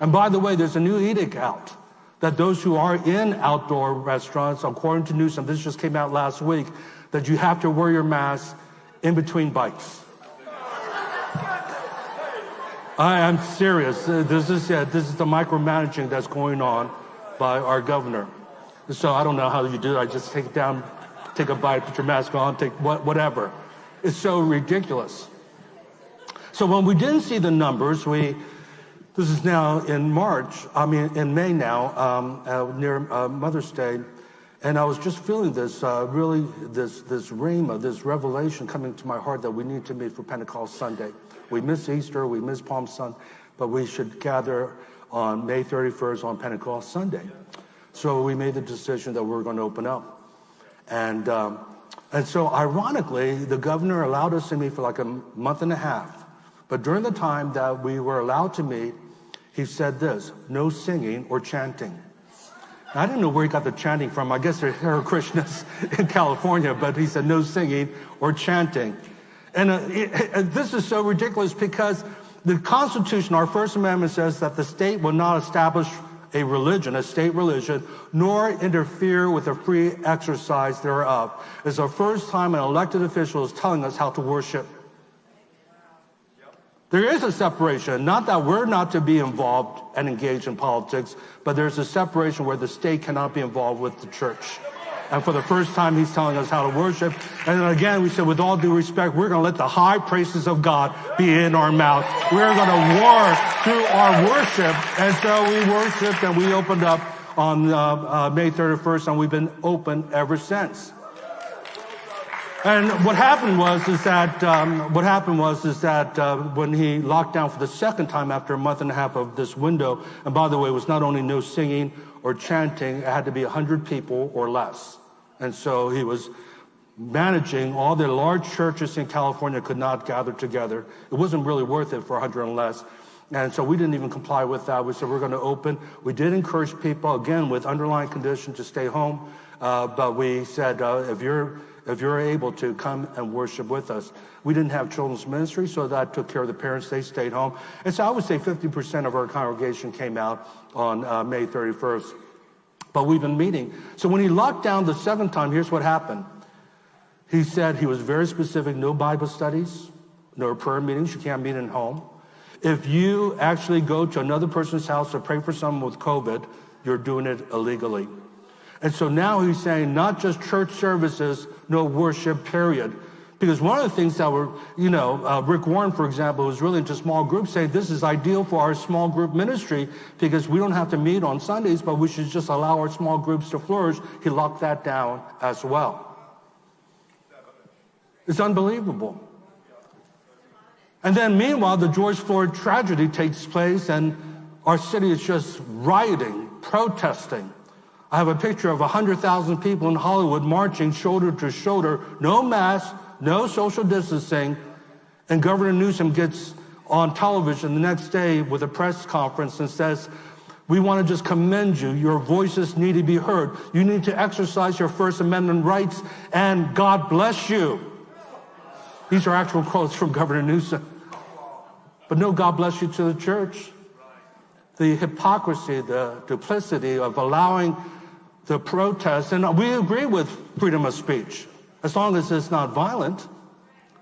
And by the way, there's a new edict out that those who are in outdoor restaurants, according to Newsom, this just came out last week, that you have to wear your mask in between bites. I am serious. This is, yeah, this is the micromanaging that's going on by our governor. So I don't know how you do it. I just take it down, take a bite, put your mask on, take what, whatever. It's so ridiculous. So when we didn't see the numbers, we, this is now in March, I mean in May now, um, uh, near uh, Mother's Day, and I was just feeling this, uh, really, this, this rhema, this revelation coming to my heart that we need to meet for Pentecost Sunday. We miss Easter, we miss Palm Sunday, but we should gather on May 31st on Pentecost Sunday. So we made the decision that we are going to open up. And, um, and so ironically, the governor allowed us to meet for like a month and a half. But during the time that we were allowed to meet, he said this, no singing or chanting. I didn't know where he got the chanting from. I guess they're Hare Krishnas in California, but he said no singing or chanting. And uh, it, this is so ridiculous because the Constitution, our First Amendment says that the state will not establish a religion, a state religion, nor interfere with the free exercise thereof. It's the first time an elected official is telling us how to worship. There is a separation, not that we're not to be involved and engaged in politics, but there's a separation where the state cannot be involved with the church. And for the first time, he's telling us how to worship. And again, we said, with all due respect, we're going to let the high praises of God be in our mouth. We're going to war through our worship. And so we worshiped and we opened up on uh, uh, May 31st, and we've been open ever since. And what happened was is that um, what happened was is that uh, when he locked down for the second time after a month and a half of this window, and by the way, it was not only no singing or chanting, it had to be 100 people or less. And so he was managing all the large churches in California could not gather together. It wasn't really worth it for 100 and less. And so we didn't even comply with that. We said we're going to open. We did encourage people, again, with underlying condition to stay home. Uh, but we said, uh, if you're if you're able to come and worship with us. We didn't have children's ministry, so that took care of the parents. They stayed home. And so I would say 50% of our congregation came out on uh, May 31st. But we've been meeting. So when he locked down the seventh time, here's what happened. He said he was very specific, no Bible studies, no prayer meetings. You can't meet in home. If you actually go to another person's house to pray for someone with COVID, you're doing it illegally. And so now he's saying not just church services, no worship, period. Because one of the things that were, you know, uh, Rick Warren, for example, was really into small groups, saying this is ideal for our small group ministry because we don't have to meet on Sundays, but we should just allow our small groups to flourish. He locked that down as well. It's unbelievable. And then meanwhile, the George Floyd tragedy takes place and our city is just rioting, protesting. I have a picture of 100,000 people in Hollywood marching shoulder to shoulder, no mask, no social distancing, and Governor Newsom gets on television the next day with a press conference and says, we want to just commend you. Your voices need to be heard. You need to exercise your First Amendment rights, and God bless you. These are actual quotes from Governor Newsom. But no God bless you to the church. The hypocrisy, the duplicity of allowing the protest, and we agree with freedom of speech, as long as it's not violent.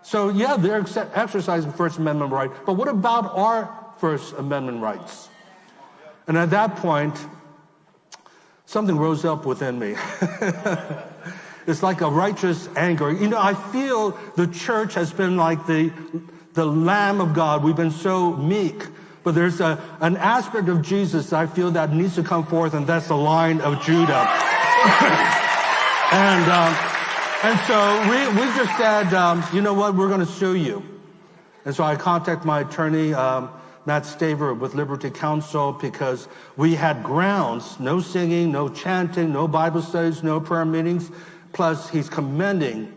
So yeah, they're exercising First Amendment right, but what about our First Amendment rights? And at that point, something rose up within me. it's like a righteous anger. You know, I feel the church has been like the, the Lamb of God. We've been so meek. But there's a, an aspect of Jesus I feel that needs to come forth, and that's the Lion of Judah. and, um, and so we, we just said, um, you know what, we're going to sue you. And so I contacted my attorney, um, Matt Staver with Liberty Counsel, because we had grounds, no singing, no chanting, no Bible studies, no prayer meetings. Plus, he's commending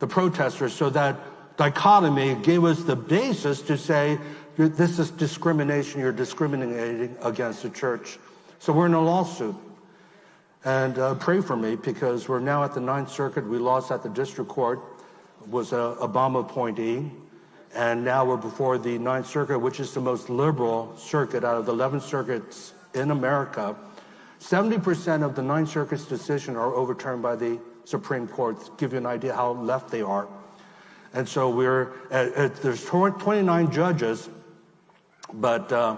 the protesters. So that dichotomy gave us the basis to say this is discrimination. You're discriminating against the church. So we're in a lawsuit. And uh, pray for me because we're now at the Ninth Circuit. We lost at the district court, was a Obama appointee. And now we're before the Ninth Circuit, which is the most liberal circuit out of the 11 circuits in America. 70% of the Ninth Circuit's decisions are overturned by the Supreme Court, to give you an idea how left they are. And so we're, at, at, there's 29 judges, but uh,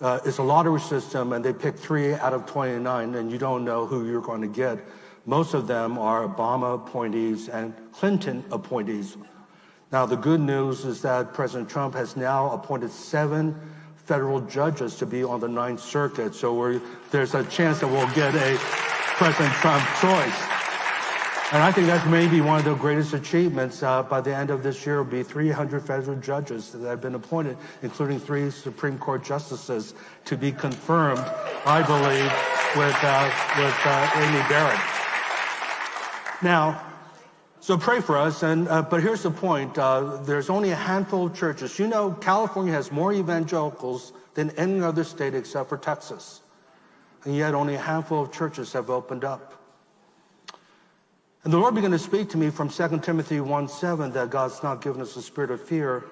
uh, it's a lottery system, and they pick three out of 29, and you don't know who you're going to get. Most of them are Obama appointees and Clinton appointees. Now, the good news is that President Trump has now appointed seven federal judges to be on the Ninth Circuit. So there's a chance that we'll get a President Trump choice. And I think that's maybe one of the greatest achievements. Uh, by the end of this year, will be 300 federal judges that have been appointed, including three Supreme Court justices, to be confirmed, I believe, with, uh, with uh, Amy Barrett. Now, so pray for us. And uh, but here's the point: uh, there's only a handful of churches. You know, California has more evangelicals than any other state except for Texas, and yet only a handful of churches have opened up. And the Lord began to speak to me from 2 Timothy 1 7 that God's not given us a spirit of fear,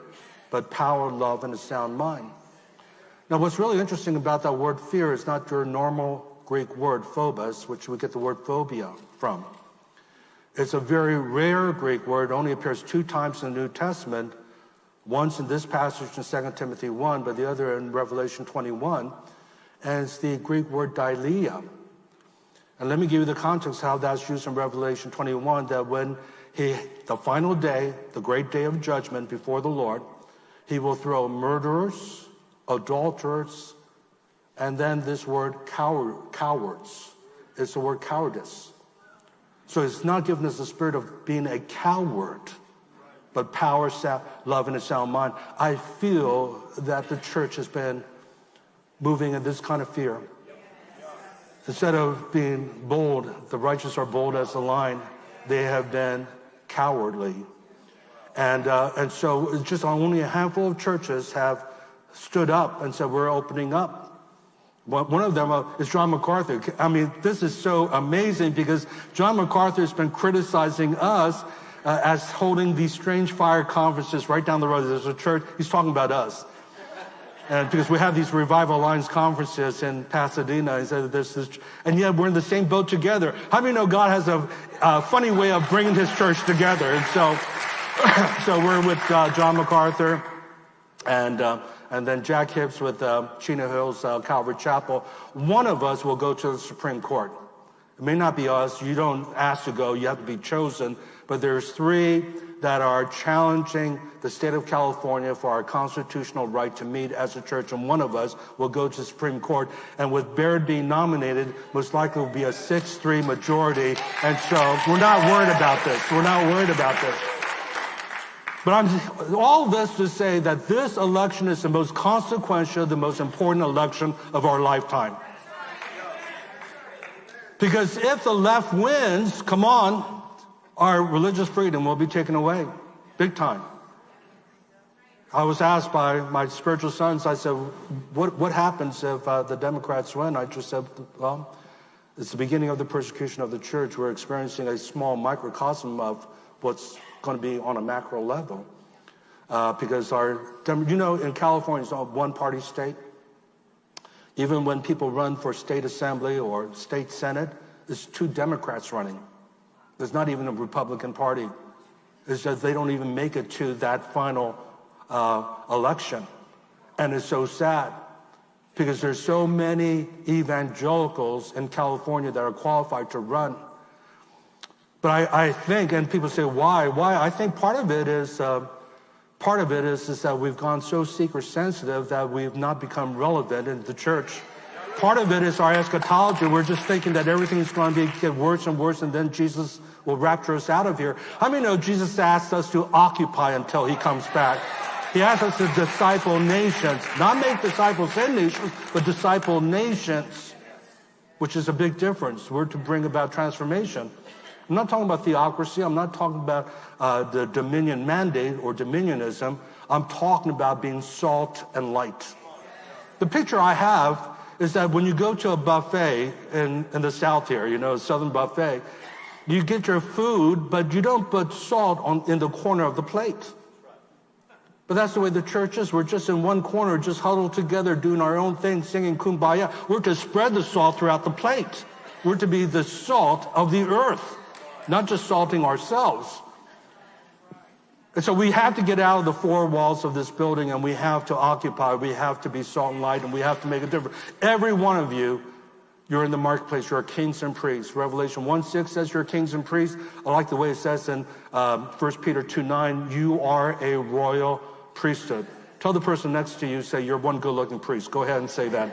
but power, love, and a sound mind. Now, what's really interesting about that word fear is not your normal Greek word phobos, which we get the word phobia from. It's a very rare Greek word. Only appears two times in the New Testament, once in this passage in 2 Timothy 1, but the other in Revelation 21. And it's the Greek word deilia. And let me give you the context how that's used in Revelation 21, that when he, the final day, the great day of judgment before the Lord, he will throw murderers, adulterers, and then this word coward, cowards. It's the word cowardice. So it's not given us the spirit of being a coward, but power, love, and a sound mind. I feel that the church has been moving in this kind of fear. Instead of being bold, the righteous are bold as the lion, they have been cowardly. And, uh, and so just only a handful of churches have stood up and said, we're opening up. One of them uh, is John MacArthur. I mean, this is so amazing because John MacArthur has been criticizing us uh, as holding these strange fire conferences right down the road. There's a church, he's talking about us. And because we have these Revival Alliance conferences in Pasadena, he said this, this, and yet we're in the same boat together. How many know God has a, a funny way of bringing his church together? And so, so we're with uh, John MacArthur and, uh, and then Jack Hibbs with uh, Chino Hills uh, Calvary Chapel. One of us will go to the Supreme Court. It may not be us. You don't ask to go. You have to be chosen. But there's three that are challenging the state of California for our constitutional right to meet as a church, and one of us will go to the Supreme Court. And with Barrett being nominated, most likely will be a 6-3 majority. And so we're not worried about this. We're not worried about this. But I'm all this to say that this election is the most consequential, the most important election of our lifetime. Because if the left wins, come on, our religious freedom will be taken away, big time. I was asked by my spiritual sons, I said, what, what happens if uh, the Democrats win? I just said, well, it's the beginning of the persecution of the church. We're experiencing a small microcosm of what's going to be on a macro level. Uh, because our, you know, in California, it's a one party state. Even when people run for state assembly or state senate, there's two Democrats running. There's not even a Republican Party. It's just they don't even make it to that final uh, election. And it's so sad because there's so many evangelicals in California that are qualified to run. But I, I think, and people say, why? Why? I think part of it is, uh, part of it is, is that we've gone so seeker sensitive that we've not become relevant in the church. Part of it is our eschatology. We're just thinking that everything is going to get worse and worse, and then Jesus will rapture us out of here. How many know Jesus asked us to occupy until he comes back? He asked us to disciple nations, not make disciples in nations, but disciple nations, which is a big difference. We're to bring about transformation. I'm not talking about theocracy. I'm not talking about uh, the dominion mandate or dominionism. I'm talking about being salt and light. The picture I have is that when you go to a buffet in, in the South here, you know, Southern buffet, you get your food, but you don't put salt on, in the corner of the plate. But that's the way the church is. We're just in one corner, just huddled together, doing our own thing, singing kumbaya. We're to spread the salt throughout the plate. We're to be the salt of the earth, not just salting ourselves. And so we have to get out of the four walls of this building and we have to occupy. We have to be salt and light and we have to make a difference. Every one of you, you're in the marketplace. You're kings and priests. Revelation 1 6 says you're kings and priests. I like the way it says in um, 1 Peter 2 9, you are a royal priesthood. Tell the person next to you, say, you're one good looking priest. Go ahead and say that.